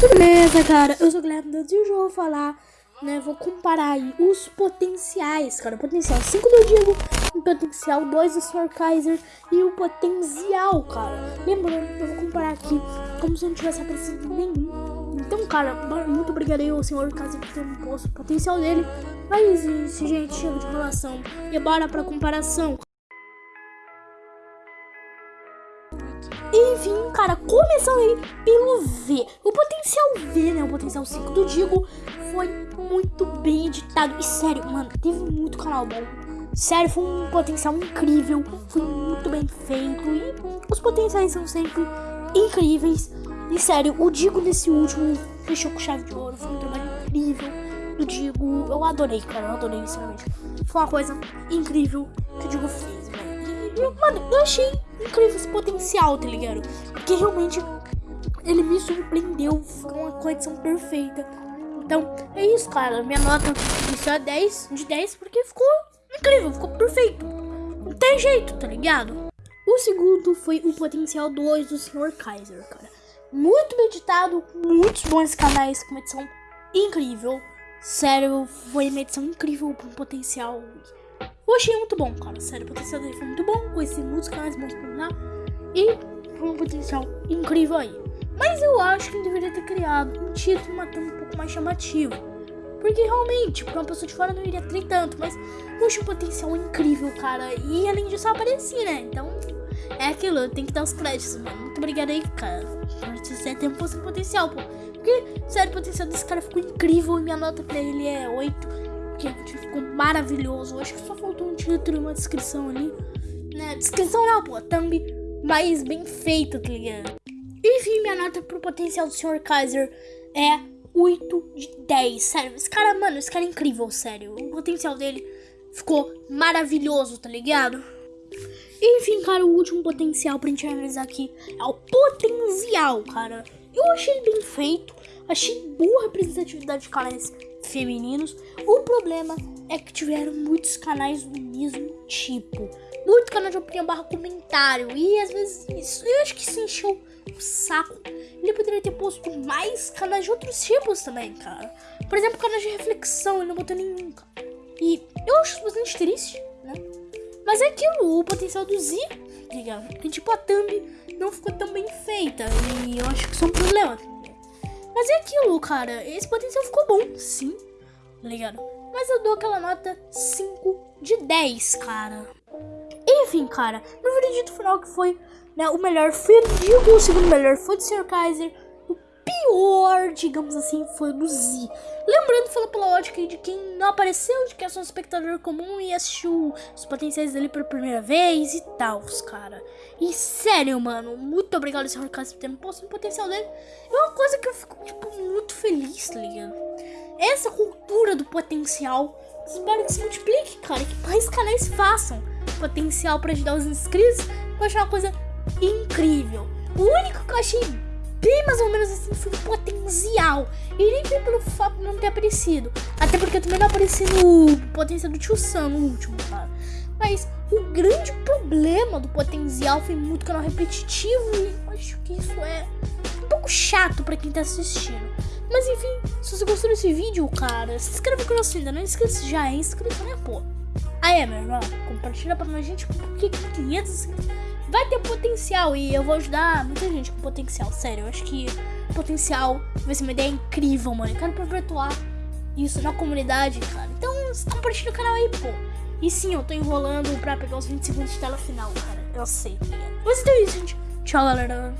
Beleza, cara? Eu sou o Guilherme Dantas e hoje eu vou falar, né? Vou comparar aí os potenciais, cara. Potencial 5 do Diego, o potencial 2 do Sr. Kaiser e o potencial, cara. Lembrando, eu vou comparar aqui como se não tivesse aparecido nenhum. Então, cara, muito obrigado aí ao Sr. Kaiser por ter me posto o potencial dele. Mas, se gente, chega de relação e bora pra comparação. Enfim, cara, começando aí pelo V. O potencial V, né? O potencial 5 do Digo foi muito bem editado. E sério, mano, teve muito canal bom. Sério, foi um potencial incrível. Foi muito bem feito. E os potenciais são sempre incríveis. E sério, o Digo nesse último fechou com chave de ouro. Foi um trabalho incrível do Digo. Eu adorei, cara. Eu adorei, sinceramente. Foi uma coisa incrível que o Digo fez, velho. E, mano, eu achei incrível esse potencial, tá ligado? Porque realmente ele me surpreendeu com uma condição perfeita. Então, é isso, cara. Minha nota inicial é 10 de 10 porque ficou incrível, ficou perfeito. Não tem jeito, tá ligado? O segundo foi o potencial 2 do Sr. Kaiser, cara. Muito meditado, muitos bons canais, com edição incrível. Sério, foi uma edição incrível com potencial eu achei muito bom, cara. Sério, o potencial dele foi muito bom. Conheci muitos canais bons por lá. E foi um potencial incrível aí. Mas eu acho que ele deveria ter criado um título matando um pouco mais chamativo. Porque realmente, pra uma pessoa de fora não iria ter tanto. Mas eu um potencial incrível, cara. E além disso, eu apareci, né? Então, é aquilo, tem que dar os créditos, mano. Muito obrigado aí, cara. Por você ter um potencial, pô. Porque, sério, o potencial desse cara ficou incrível. E minha nota pra ele é 8 que ficou maravilhoso. Acho que só faltou um título e uma descrição ali. Né? Descrição não, pô, thumb mais bem feita, tá ligado? Enfim, minha nota pro potencial do Sr. Kaiser é 8 de 10. Sério, esse cara, mano, esse cara é incrível, sério. O potencial dele ficou maravilhoso, tá ligado? Enfim, cara, o último potencial pra gente analisar aqui é o potencial, cara. Eu achei bem feito, achei boa representatividade de canais femininos. O problema é que tiveram muitos canais do mesmo tipo. Muito canal de opinião barra comentário. E às vezes isso, eu acho que isso encheu o saco. Ele poderia ter posto mais canais de outros tipos também, cara. Por exemplo, canais de reflexão, ele não botou nenhum, cara. E eu acho bastante triste, né? Mas é aquilo, o potencial do Z, ligado? Porque tipo, a thumb não ficou tão bem feita. E eu acho que isso é um problema. Mas é aquilo, cara. Esse potencial ficou bom, sim. Tá ligado? Mas eu dou aquela nota 5 de 10, cara. Enfim, cara. No veredito final que foi, né, o melhor foi o Digo, o segundo melhor foi do Sr. Kaiser. O pior, digamos assim, foi do Z. Lembrando, fala pela ótica de quem não apareceu, de que é só um espectador comum e assistiu os potenciais dele pela primeira vez e tal, cara. E sério, mano, muito obrigado. Kaiser, por ter posto no potencial dele. É uma coisa que eu fico, tipo, muito feliz, tá ligado? Essa cultura do potencial, espero que se multiplique, cara, que mais canais façam potencial para ajudar os inscritos. Eu achei uma coisa incrível. O único que eu achei bem mais ou menos assim foi o potencial. E nem foi pelo fato de não ter aparecido. Até porque eu também não apareci no potencial do Tio Sam no último, cara. Mas o grande problema do potencial foi muito canal repetitivo e acho que isso é um pouco chato para quem tá assistindo. Mas enfim, se você gostou desse vídeo, cara, se inscreve no canal se ainda não é inscrito, já é inscrito, né, pô? Aí, meu irmão, compartilha pra nós, gente, porque 500 vai ter potencial e eu vou ajudar muita gente com potencial, sério. Eu acho que potencial vai ser uma ideia incrível, mano. Eu quero perpetuar isso na comunidade, cara. Então, compartilha o canal aí, pô. E sim, eu tô enrolando pra pegar os 20 segundos de tela final, cara. Eu sei. Mas então é isso, gente. Tchau, galera.